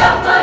Freedom!